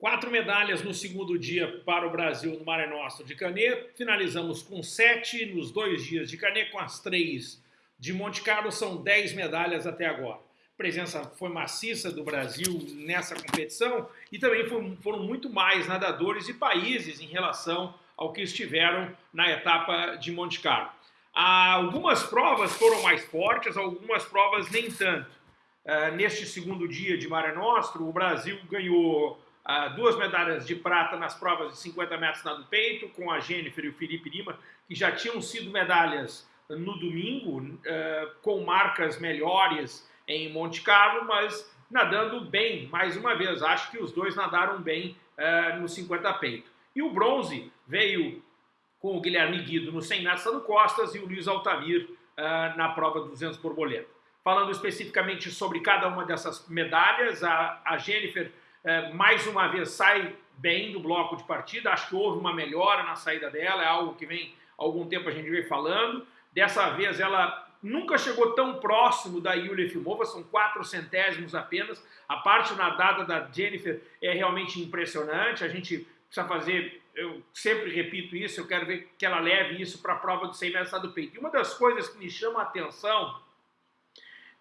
Quatro medalhas no segundo dia para o Brasil no Mare Nostrum de Canet. Finalizamos com sete nos dois dias de Canet, com as três de Monte Carlo. São dez medalhas até agora. A presença foi maciça do Brasil nessa competição e também foram muito mais nadadores e países em relação ao que estiveram na etapa de Monte Carlo. Algumas provas foram mais fortes, algumas provas nem tanto. Uh, neste segundo dia de Mare Nostrum, o Brasil ganhou duas medalhas de prata nas provas de 50 metros nado peito, com a Jennifer e o Felipe Lima, que já tinham sido medalhas no domingo, uh, com marcas melhores em Monte Carlo, mas nadando bem, mais uma vez. Acho que os dois nadaram bem no 50 peito. E o bronze veio com o Guilherme Guido no 100 metros no Costas e o Luiz Altamir na prova 200 borboleta. Falando especificamente sobre cada uma dessas medalhas, a Jennifer é, mais uma vez sai bem do bloco de partida, acho que houve uma melhora na saída dela, é algo que vem há algum tempo a gente vem falando. Dessa vez ela nunca chegou tão próximo da Yulia Efimova, são quatro centésimos apenas. A parte nadada da Jennifer é realmente impressionante, a gente precisa fazer, eu sempre repito isso, eu quero ver que ela leve isso para a prova do 100 metros do peito. E uma das coisas que me chama a atenção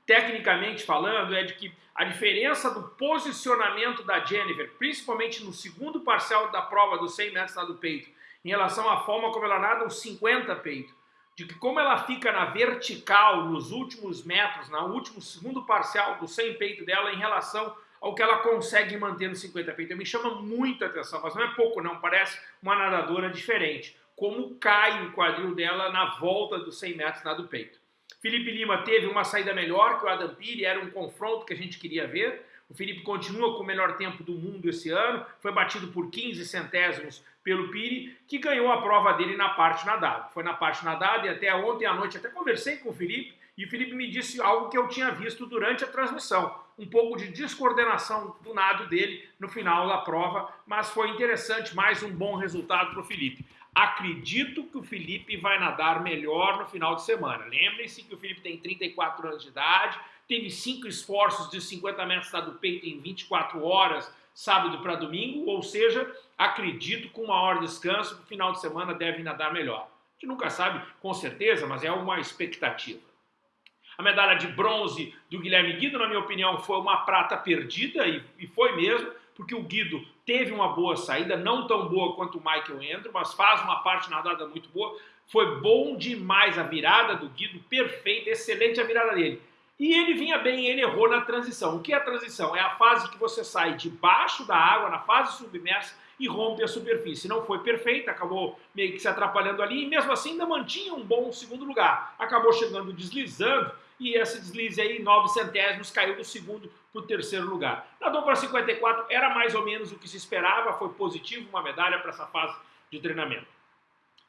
tecnicamente falando, é de que a diferença do posicionamento da Jennifer, principalmente no segundo parcial da prova dos 100 metros do peito, em relação à forma como ela nada os 50 peito, de que como ela fica na vertical nos últimos metros, no último segundo parcial do 100 peito dela em relação ao que ela consegue manter no 50 peito. Me chama muita atenção, mas não é pouco não, parece uma nadadora diferente. Como cai o quadril dela na volta dos 100 metros nado peito. Felipe Lima teve uma saída melhor que o Adam Piri, era um confronto que a gente queria ver. O Felipe continua com o melhor tempo do mundo esse ano, foi batido por 15 centésimos pelo Piri, que ganhou a prova dele na parte nadada. Foi na parte nadada e até ontem à noite até conversei com o Felipe e o Felipe me disse algo que eu tinha visto durante a transmissão, um pouco de descoordenação do nado dele no final da prova, mas foi interessante, mais um bom resultado para o Felipe. Acredito que o Felipe vai nadar melhor no final de semana. Lembrem-se que o Felipe tem 34 anos de idade, teve cinco esforços de 50 metros do peito em 24 horas, sábado para domingo, ou seja, acredito que com uma hora de descanso, no final de semana deve nadar melhor. A gente nunca sabe com certeza, mas é uma expectativa. A medalha de bronze do Guilherme Guido, na minha opinião, foi uma prata perdida, e, e foi mesmo, porque o Guido teve uma boa saída, não tão boa quanto o Michael Andrew, mas faz uma parte nadada muito boa. Foi bom demais a virada do Guido, perfeita, excelente a virada dele. E ele vinha bem, ele errou na transição. O que é a transição? É a fase que você sai debaixo da água, na fase submersa, e rompe a superfície. Não foi perfeita, acabou meio que se atrapalhando ali, e mesmo assim ainda mantinha um bom segundo lugar. Acabou chegando deslizando, e esse deslize aí, 9 centésimos, caiu do segundo para o terceiro lugar. Nadou para 54, era mais ou menos o que se esperava, foi positivo, uma medalha para essa fase de treinamento.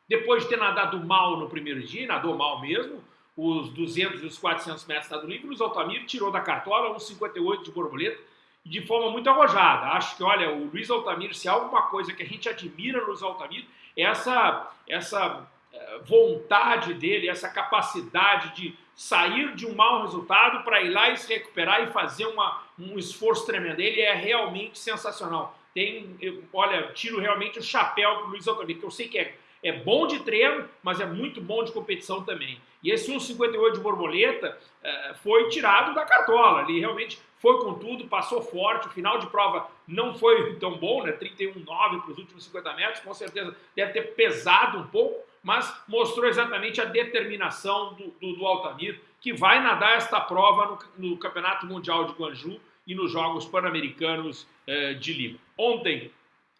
Depois de ter nadado mal no primeiro dia, nadou mal mesmo, os 200 e os 400 metros nado livre, o Altamir tirou da cartola uns 58 de borboleta, de forma muito arrojada. Acho que, olha, o Luiz Altamir, se há alguma coisa que a gente admira no Luiz Altamir, é essa, essa eh, vontade dele, essa capacidade de sair de um mau resultado para ir lá e se recuperar e fazer uma, um esforço tremendo. Ele é realmente sensacional. Tem, eu, olha, tiro realmente o chapéu para o Luiz Altamir, que eu sei que é, é bom de treino, mas é muito bom de competição também. E esse 1,58 de borboleta uh, foi tirado da cartola. Ele realmente foi com tudo, passou forte. O final de prova não foi tão bom, né? 31,9 para os últimos 50 metros. Com certeza deve ter pesado um pouco, mas mostrou exatamente a determinação do, do, do Altamir, que vai nadar esta prova no, no, Campeonato Mundial de Guangzhou e nos Jogos Pan-Americanos eh, de Lima. Ontem,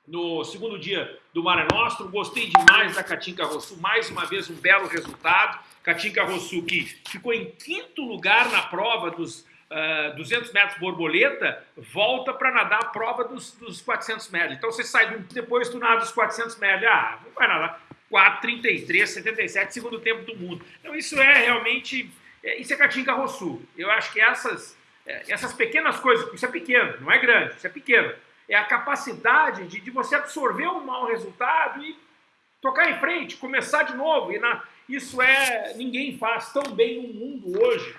no segundo dia do Mare Nostrum, gostei demais da Katinka Rossu, mais uma vez um belo resultado. Katinka Rossu que ficou em quinto lugar na prova dos uh, 200 metros borboleta, volta para nadar a prova dos, dos 400 metros. Então você sai, depois tu nada dos 400 metros, ah, não vai nadar 4,33, 77, segundo tempo do mundo. Então isso é realmente, é, isso é Katinka Rossu. Eu acho que essas, é, essas pequenas coisas, isso é pequeno, não é grande, isso é pequeno, é a capacidade de, de você absorver um mau resultado e tocar em frente, começar de novo. E na, isso é, ninguém faz tão bem no mundo hoje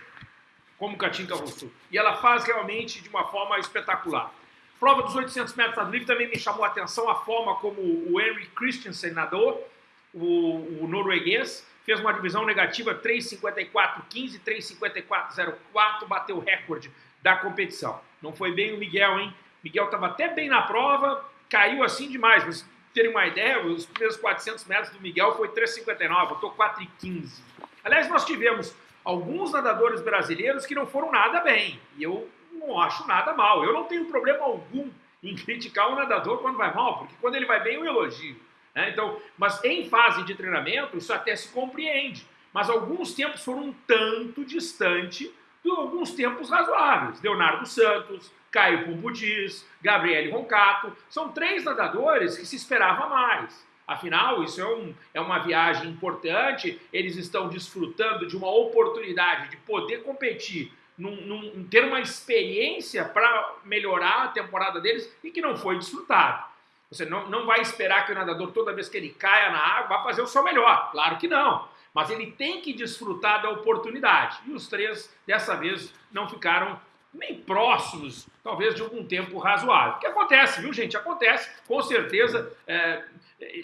como Katinka Rossu. E ela faz realmente de uma forma espetacular. Prova dos 800 metros nado livre também me chamou a atenção a forma como o Henry Christensen nadou, o, o norueguês, fez uma divisão negativa 3,54,15, 3,54,04, bateu o recorde da competição. Não foi bem o Miguel, hein? Miguel estava até bem na prova, caiu assim demais. Mas terem uma ideia, os primeiros 400 metros do Miguel foi 3,59, botou 4,15. Aliás, nós tivemos alguns nadadores brasileiros que não foram nada bem. E eu não acho nada mal. Eu não tenho problema algum em criticar o nadador quando vai mal, porque quando ele vai bem eu elogio. Né? Então, mas em fase de treinamento isso até se compreende. Mas alguns tempos foram um tanto distante de alguns tempos razoáveis. Leonardo Santos, Caio Pumbudis, Gabriele Roncato, são três nadadores que se esperava mais. Afinal, isso é, um, é uma viagem importante, eles estão desfrutando de uma oportunidade de poder competir, num, num, ter uma experiência para melhorar a temporada deles e que não foi desfrutado. Você não, não vai esperar que o nadador, toda vez que ele caia na água, vá fazer o seu melhor. Claro que não. Mas ele tem que desfrutar da oportunidade. E os três, dessa vez, não ficaram nem próximos, talvez, de algum tempo razoável. O que acontece, viu, gente? Acontece, com certeza. É,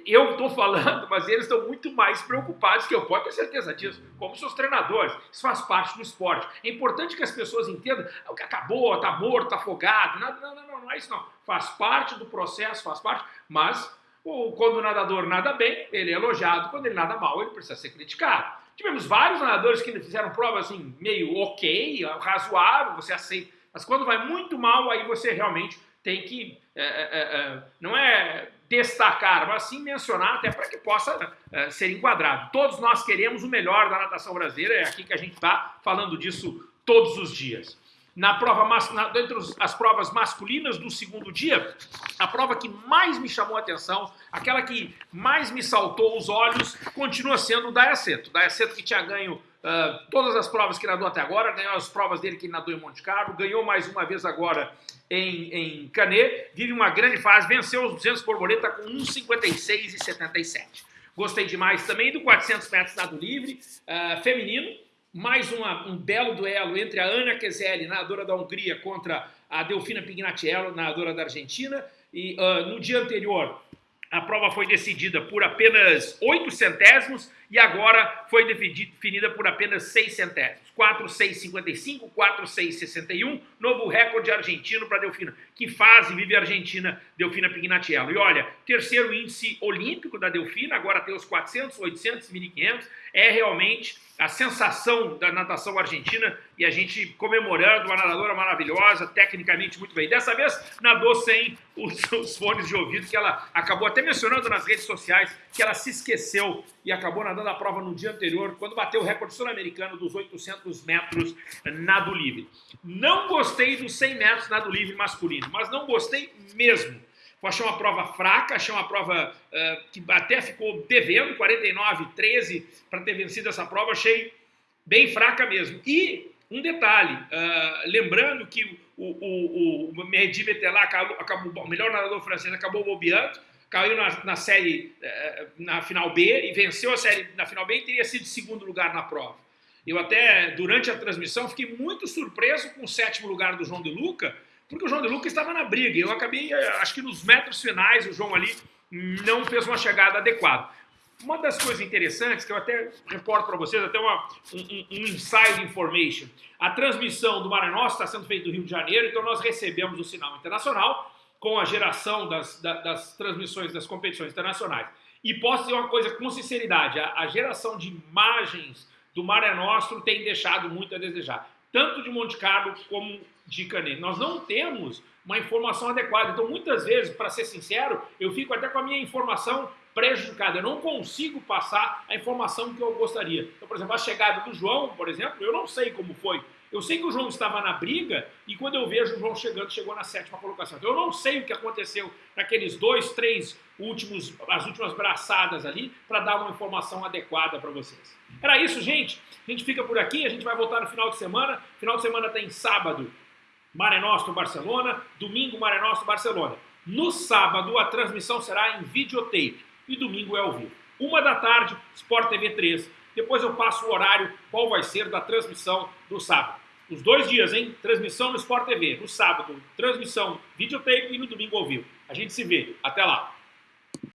eu estou falando, mas eles estão muito mais preocupados que eu, pode ter certeza disso, como seus treinadores. Isso faz parte do esporte. É importante que as pessoas entendam ah, o que acabou, está morto, está afogado. Não, não, não, não é isso não. Faz parte do processo, faz parte, mas quando o nadador nada bem, ele é elogiado. Quando ele nada mal, ele precisa ser criticado. Tivemos vários nadadores que fizeram prova assim, meio ok, razoável, você aceita. Mas quando vai muito mal, aí você realmente tem que, é, é, é, é não é destacar, mas sim mencionar até para que possa é, ser enquadrado. Todos nós queremos o melhor da natação brasileira, é aqui que a gente está falando disso todos os dias na prova na, dentre as provas masculinas do segundo dia, a prova que mais me chamou a atenção, aquela que mais me saltou os olhos, continua sendo o Dayaceto. Dayaceto que tinha ganho uh, todas as provas que nadou até agora, ganhou as provas dele que nadou em Monte Carlo, ganhou mais uma vez agora em, em Canet, vive uma grande fase, venceu os 200 borboleta com 1,56 e 77. Gostei demais também do 400 metros nado livre, uh, feminino, mais uma, um belo duelo entre a Ana Keseli, nadadora da Hungria, contra a Delfina Pignatiello, nadadora da Argentina. E uh, no dia anterior, a prova foi decidida por apenas 8 centésimos e agora foi definida por apenas 6 centésimos. 4,655, 4,661, novo recorde argentino para Delfina. Que fase vive a Argentina, Delfina Pignatiello? E olha, terceiro índice olímpico da Delfina, agora tem os 400, 800, 1500, é realmente a sensação da natação argentina e a gente comemorando uma nadadora maravilhosa, tecnicamente muito bem. Dessa vez nadou sem os, os fones de ouvido, que ela acabou até mencionando nas redes sociais que ela se esqueceu e acabou nadando a prova no dia anterior, quando bateu o recorde sul-americano dos 800 metros nado livre. Não gostei dos 100 metros nado livre masculino, mas não gostei mesmo. Achei uma prova fraca, achei uma prova uh, que até ficou devendo, 49, 13, para ter vencido essa prova, achei bem fraca mesmo. E um detalhe, uh, lembrando que o, o, o Betelá, acabou, acabou, o melhor nadador francês, acabou bobeando, caiu na, na série, uh, na final B, e venceu a série na final B e teria sido segundo lugar na prova. Eu até, durante a transmissão, fiquei muito surpreso com o sétimo lugar do João de Luca, porque o João de Luca estava na briga. Eu acabei, eh, acho que nos metros finais, o João ali não fez uma chegada adequada. Uma das coisas interessantes, que eu até reporto para vocês, até uma, um, um, inside information, a transmissão do Nostrum está sendo feita do Rio de Janeiro, então nós recebemos o sinal internacional com a geração das, das, das transmissões das competições internacionais. E posso dizer uma coisa com sinceridade, a, a geração de imagens do Mare Nostrum tem deixado muito a desejar, tanto de Monte Carlo como de Canet. Nós não temos uma informação adequada. Então, muitas vezes, para ser sincero, eu fico até com a minha informação prejudicada. Eu não consigo passar a informação que eu gostaria. Então, por exemplo, a chegada do João, por exemplo, eu não sei como foi. Eu sei que o João estava na briga e quando eu vejo o João chegando, chegou na sétima colocação. Então, eu não sei o que aconteceu naqueles dois, três últimos, as últimas braçadas ali para dar uma informação adequada para vocês. Era isso, gente. A gente fica por aqui, a gente vai voltar no final de semana. Final de semana tem sábado, Mare Nostrum Barcelona, domingo Mare Nostrum Barcelona. No sábado a transmissão será em videotape e domingo é ao vivo. Uma da tarde, Sport TV 3. Depois eu passo o horário, qual vai ser da transmissão do sábado. Os dois dias, hein? Transmissão no Sport TV. No sábado, transmissão videotape e no domingo ao vivo. A gente se vê. Até lá.